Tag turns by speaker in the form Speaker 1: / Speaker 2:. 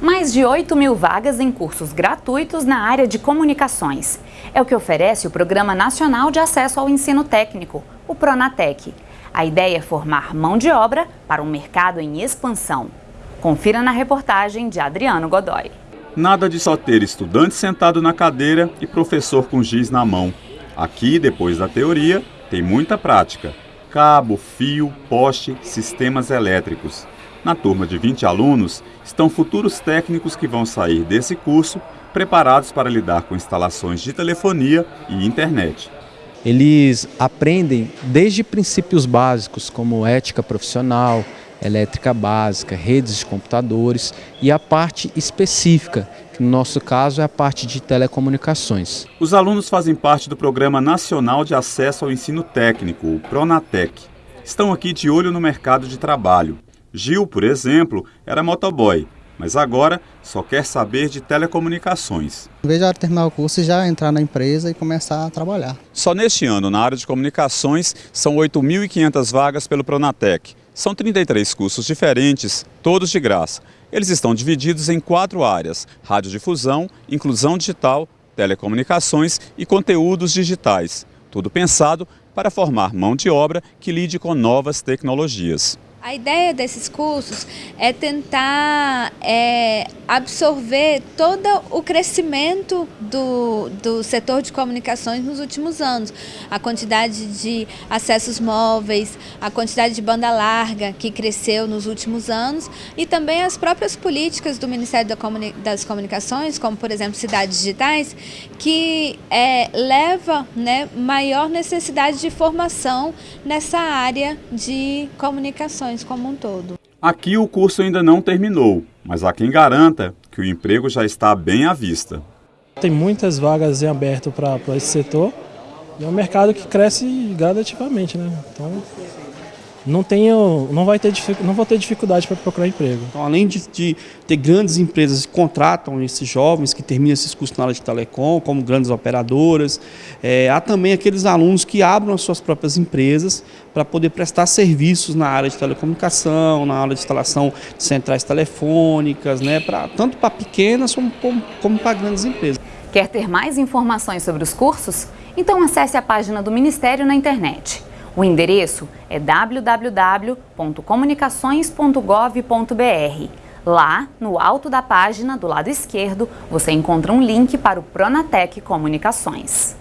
Speaker 1: Mais de 8 mil vagas em cursos gratuitos na área de comunicações. É o que oferece o Programa Nacional de Acesso ao Ensino Técnico, o Pronatec. A ideia é formar mão de obra para um mercado em expansão. Confira na reportagem de Adriano Godoy.
Speaker 2: Nada de só ter estudante sentado na cadeira e professor com giz na mão. Aqui, depois da teoria, tem muita prática. Cabo, fio, poste, sistemas elétricos. Na turma de 20 alunos estão futuros técnicos que vão sair desse curso preparados para lidar com instalações de telefonia e internet.
Speaker 3: Eles aprendem desde princípios básicos como ética profissional, elétrica básica, redes de computadores e a parte específica, que no nosso caso é a parte de telecomunicações.
Speaker 2: Os alunos fazem parte do Programa Nacional de Acesso ao Ensino Técnico, o Pronatec. Estão aqui de olho no mercado de trabalho. Gil, por exemplo, era motoboy, mas agora só quer saber de telecomunicações.
Speaker 4: Em vez de terminar o curso, já entrar na empresa e começar a trabalhar.
Speaker 2: Só neste ano, na área de comunicações, são 8.500 vagas pelo Pronatec. São 33 cursos diferentes, todos de graça. Eles estão divididos em quatro áreas: radiodifusão, inclusão digital, telecomunicações e conteúdos digitais. Tudo pensado para formar mão de obra que lide com novas tecnologias.
Speaker 5: A ideia desses cursos é tentar é, absorver todo o crescimento do, do setor de comunicações nos últimos anos. A quantidade de acessos móveis, a quantidade de banda larga que cresceu nos últimos anos e também as próprias políticas do Ministério das Comunicações, como por exemplo cidades digitais, que é, leva né, maior necessidade de formação nessa área de comunicações como um todo.
Speaker 2: Aqui o curso ainda não terminou, mas há quem garanta que o emprego já está bem à vista.
Speaker 6: Tem muitas vagas em aberto para esse setor e é um mercado que cresce gradativamente, né? Então não tenho, não vai ter, não vou ter dificuldade para procurar emprego.
Speaker 7: Então, além de, de, ter grandes empresas que contratam esses jovens que terminam esses cursos na área de telecom, como grandes operadoras, é, há também aqueles alunos que abrem as suas próprias empresas para poder prestar serviços na área de telecomunicação, na área de instalação de centrais telefônicas, né, pra, tanto para pequenas como, como para grandes empresas.
Speaker 1: Quer ter mais informações sobre os cursos? Então acesse a página do Ministério na internet o endereço é www.comunicações.gov.br. Lá, no alto da página, do lado esquerdo, você encontra um link para o Pronatec Comunicações.